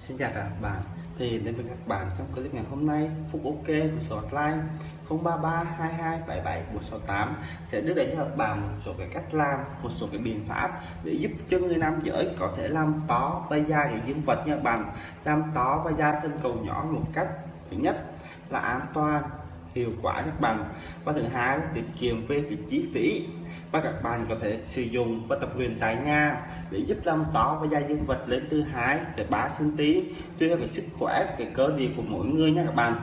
Xin chào các bạn. Thì đến với các bạn trong clip ngày hôm nay. Phúc OK của số hotline 033 22 77 168 sẽ đưa đến cho các bạn một số cái cách làm, một số cái biện pháp để giúp cho người nam giới có thể làm to và da để dương vật nha bạn. Làm to và da trên cầu nhỏ một cách, thứ nhất là an toàn, hiệu quả các bạn. Và thứ hai là tiết kiệm về cái chi phí và các bạn có thể sử dụng và tập luyện tại nhà để giúp làm to và da dương vật lên từ 2 tới 3 cm tùy theo cái sức khỏe, cái cơ địa của mỗi người nha các bạn.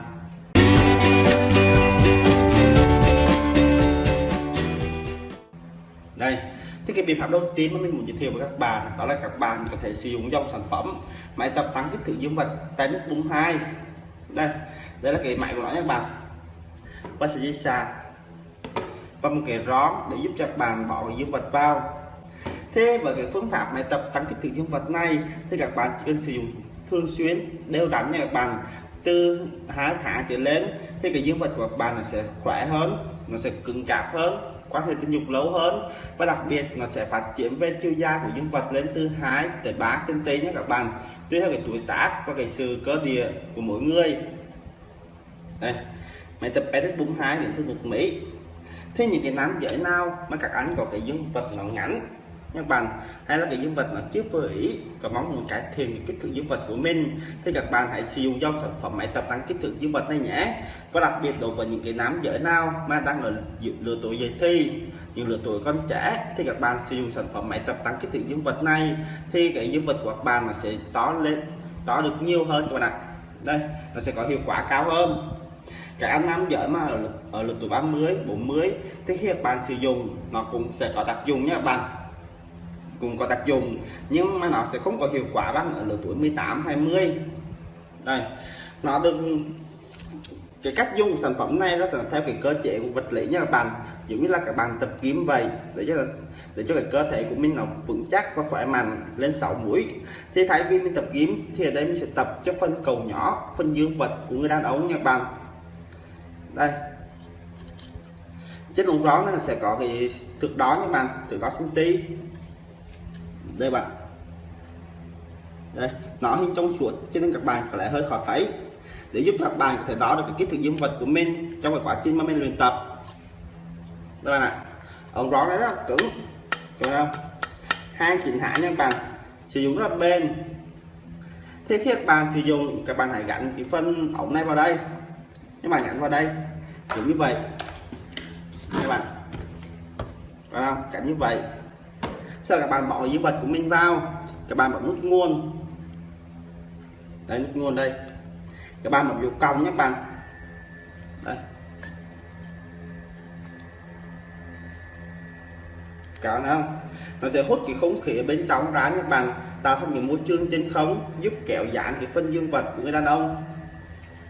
Đây, thì cái biện pháp đầu tiên mà mình muốn giới thiệu với các bạn đó là các bạn có thể sử dụng dòng sản phẩm máy tập tăng kích thước dương vật tại nước bung hai. Đây đây là cái máy của nó nha các bạn. Và sẽ dây sạc và một cái rón để giúp cho bạn bỏ dương vật vào. Thế với cái phương pháp bài tập tăng kích thước dương vật này thì các bạn chỉ cần sử dụng thường xuyên, đều đặn nha các bạn. Từ hai tháng trở lên thì cái dương vật của bạn nó sẽ khỏe hơn, nó sẽ cứng cáp hơn, quan hệ tình dục lâu hơn và đặc biệt nó sẽ phát triển về chiều dài của dương vật lên từ 2 tới 3 cm nhé các bạn, tùy theo cái tuổi tác và cái sự cơ địa của mỗi người. Đây, máy tập edit 42 đến từ nước Mỹ thế những cái nam giới nào mà các anh có cái dương vật nó ngắn? Các bạn, hay là cái dương vật nó chưa vừa ý? Có mong muốn cải thiện cái kích thước dương vật của mình? Thì các bạn hãy sử dụng dòng sản phẩm máy tập tăng kích thước dương vật này nhé. Và đặc biệt đối với những cái nam giới nào mà đang ở lứa tuổi dậy thì, những lứa tuổi con trẻ, thì các bạn sử dụng sản phẩm máy tập tăng kích thước dương vật này, thì cái dương vật của các bạn nó sẽ to lên, to được nhiều hơn các bạn ạ. Đây, nó sẽ có hiệu quả cao hơn cái ăn nam giới mà ở, ở lứa tuổi 30 40 thì khi bạn sử dụng nó cũng sẽ có tác dụng nha bạn. Cũng có tác dụng nhưng mà nó sẽ không có hiệu quả bằng ở lứa tuổi 18 20 đây nó được cái cách dùng sản phẩm này nó theo cái cơ chế của vật lý nha các bạn. Giống như là các bạn tập kiếm vậy để cho để cho cái cơ thể của mình nó vững chắc và khỏe mạnh lên 6 mũi thì thay vì mình tập kiếm thì ở đây mình sẽ tập cho phân cầu nhỏ phân dương vật của người đàn ông nha các bạn đây. Trên ống rón nó sẽ có cái thực đó các bạn, thực đó cm đây bạn. Đây, nó hình trong suốt cho nên các bạn có lẽ hơi khó thấy. Để giúp các bạn có thể đo được cái kích thước dương vật của mình trong cái quá trình mà mình luyện tập. Đây bạn ạ. Ống rón này rất là cứng. Thấy không hang chỉnh hạ nha các bạn. Sử dụng rất là bền. Thế khi các bạn sử dụng, các bạn hãy gắn cái phân ống này vào đây các bạn gắn vào đây, kiểu như vậy. Các bạn. Phải không? Gắn như vậy. Sau các bạn bỏ dương vật của mình vào. Các bạn bấm nút nguồn. Đấy nút nguồn đây. Các bạn bấm dấu cong nhé các bạn. Đây. Cả không? Nó sẽ hút cái không khí ở bên trong ra các bạn. Tạo thành cái môi trường trên không, giúp kéo giãn cái phân dương vật của người đàn ông.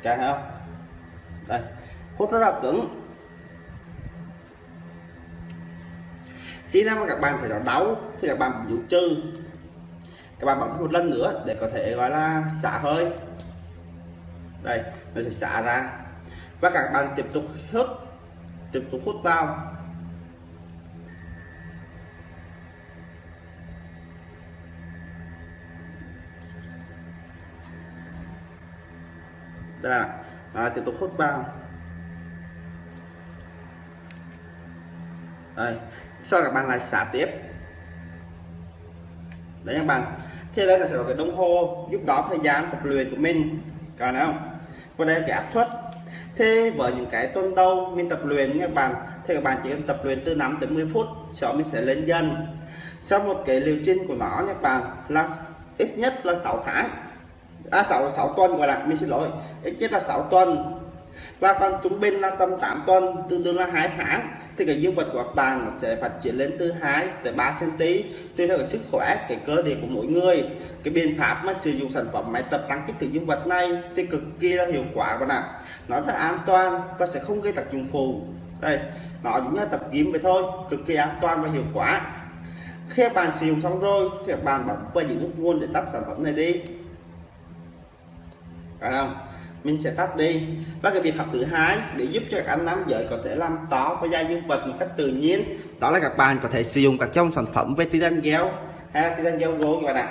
Cả không? Đây, hút rất là cứng. Khi nào mà các bạn thấy nó đau thì các bạn dụ trừ. Các bạn bấm một lần nữa để có thể gọi là xả hơi. Đây, nó sẽ xả ra. Và các bạn tiếp tục hút, tiếp tục hút vào. Đây là à, tiếp tục hút vào đây sau các bạn lại xả tiếp. Đấy các bạn. Thì đây là sẽ có cái đồng hồ giúp đó thời gian tập luyện của mình. Còn không? Và đây là cái áp suất. Thế với những cái tuần đầu mình tập luyện các bạn thì các bạn chỉ cần tập luyện từ 5 tới 10 phút sau mình sẽ lên dần. Sau một cái liều trình của nó các bạn là ít nhất là 6 tháng à 6 6 tuần gọi là, mình xin lỗi. Ít nhất là 6 tuần. Và còn chúng bên là tầm 8 tuần, tương đương là hai tháng. Thì cái dương vật của các bạn sẽ phát triển lên từ 2 tới 3 cm tùy theo cái sức khỏe, cái cơ địa của mỗi người. Cái biện pháp mà sử dụng sản phẩm máy tập tăng kích thước dương vật này thì cực kỳ là hiệu quả bạn ạ. Nó rất an toàn và sẽ không gây tác dụng phụ. Đây, nó giống như tập gym vậy thôi, cực kỳ an toàn và hiệu quả. Khi bạn sử dụng xong rồi thì bạn bấm vào những nút nguồn để tắt sản phẩm này đi phải không? Mình sẽ tắt đi. Và cái biện pháp thứ hai để giúp cho các anh nam giới có thể làm to và da dương vật một cách tự nhiên, đó là các bạn có thể sử dụng các trong sản phẩm về titan gel. Hay là titan gel gỗ các bạn ạ.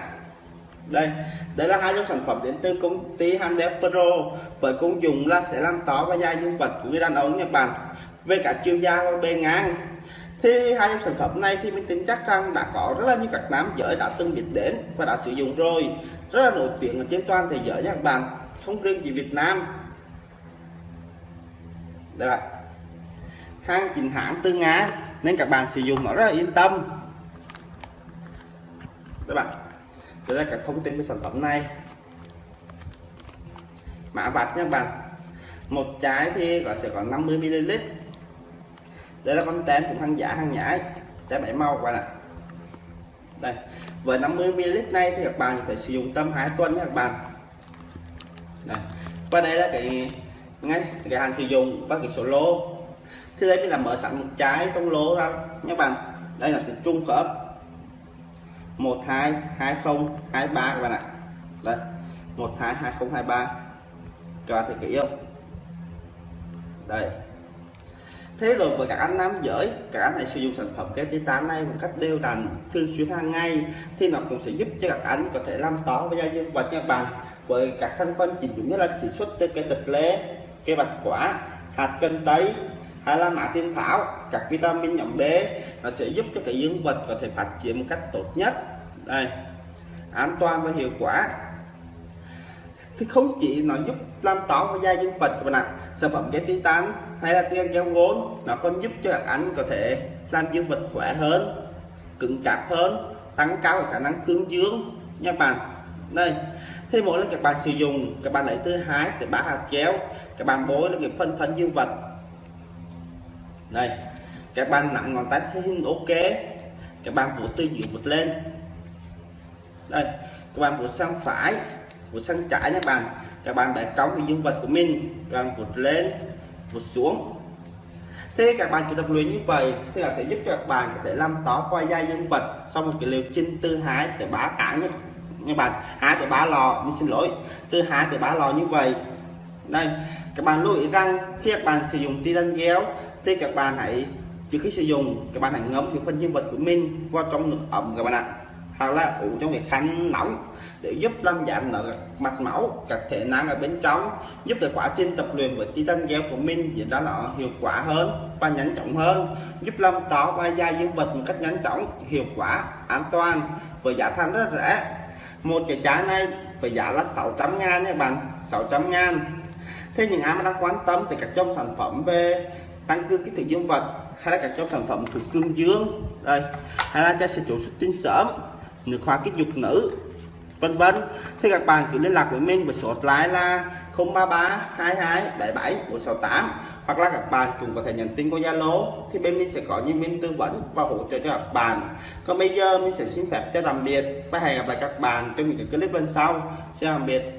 Đây đây là hai dòng sản phẩm đến từ công ty Handel Pro. Với công dụng là sẽ làm tỏ và da dương vật của người đàn ông Nhật Bản về cả chiều dài và bề ngang. Thì hai dòng sản phẩm này thì mình tin chắc rằng đã có rất là nhiều các nam giới đã từng biết đến và đã sử dụng rồi. Rất là nổi tiếng ở trên toàn thế giới nha các bạn không riêng gì Việt Nam. Đây là hàng chính hãng từ Nga nên các bạn sử dụng nó rất là yên tâm. Các bạn đây là các thông tin về sản phẩm này. Mã vạch nha các bạn. Một trái thì có sẽ có 50 ml đây là con tem cũng hàng giả, hàng nhái. Tem bảy màu các bạn ạ. Đây. Với 50 ml này thì các bạn có thể sử dụng tầm 2 tuần nha các bạn đây. và đây là cái ngay cái hàng sử dụng và cái số lô. Thì đây mình là mở sẵn một trái trong lô ra. Nhé bạn, đây là sự trung khớp. 12 20 23 các bạn ạ. Đây. 12 20 23 cho thì kỹ không đây thế rồi với các anh nam giới, các anh hãy sử dụng sản phẩm cái tán này một cách đều đặn, thường xuyên hàng ngày, thì nó cũng sẽ giúp cho các anh có thể làm to với da dương vật nha bạn, với các thành phần chỉ dụng như là chỉ xuất trên cái tịch lê, cây bạch quả, hạt cân tây hay là mã tiên thảo, các vitamin nhóm B. Nó sẽ giúp cho cái dương vật có thể phát triển một cách tốt nhất. Đây, an toàn và hiệu quả. Thì không chỉ nó giúp làm tỏ và da dương vật của bạn ạ, sản phẩm cái titan hay là tiền keo vốn nó còn giúp cho các anh có thể làm dương vật khỏe hơn, cứng cáp hơn, tăng cao khả năng cương dương. Nha bạn, đây, thế mỗi lần các bạn sử dụng, các bạn lấy thứ hai từ ba hạt kéo các bạn bôi lên cái phân thân dương vật. Đây, các bạn nặng ngón tay thấy hình ok, các bạn vuốt từ dưới vuốt lên. Đây, các bạn vuốt sang phải, vuốt sang trái nha bạn. Các bạn để cống dương vật của mình, các bạn vuốt lên một xuống. Thế các bạn chỉ tập luyện như vậy thì là sẽ giúp cho các bạn có thể làm to qua da dương vật sau một cái liều chinh tư hái để bá cả nhé. Như bạn, hai để bá lò mình xin lỗi. Từ hai để bá lò như vậy. Đây, các bạn lưu ý rằng khi các bạn sử dụng titan ghéo, thì các bạn hãy, trước khi sử dụng, các bạn hãy ngấm cái phần dương vật của mình vào trong nước ẩm các bạn ạ hoặc là uống trong cái khăn nóng để giúp làm giảm nở mạch máu, các thể năng ở bên trong, giúp được quá trình tập luyện với titan gel của mình diễn ra nó hiệu quả hơn và nhanh chóng hơn, giúp làm to và da dương vật một cách nhanh chóng, hiệu quả, an toàn, với giá thành rất rẻ. Một cái trái này với giá là 600 ngàn nha bạn 600 ngàn. Thế những ai mà đang quan tâm thì các trong sản phẩm về tăng cường kích thước dương vật hay là các trong sản phẩm thuộc cương dương, đây, hay là cho sẽ chủ xuất tinh sớm nước hoa kích dục nữ, vân vân. Thì các bạn cứ liên lạc với mình với số hotline là 033 22 77 468 hoặc là các bạn cũng có thể nhắn tin qua Zalo. Thì bên mình sẽ có nhân viên tư vấn và hỗ trợ cho các bạn. Còn bây giờ mình sẽ xin phép cho tạm biệt và hẹn gặp lại các bạn trong những cái clip lần sau. Xin tạm biệt.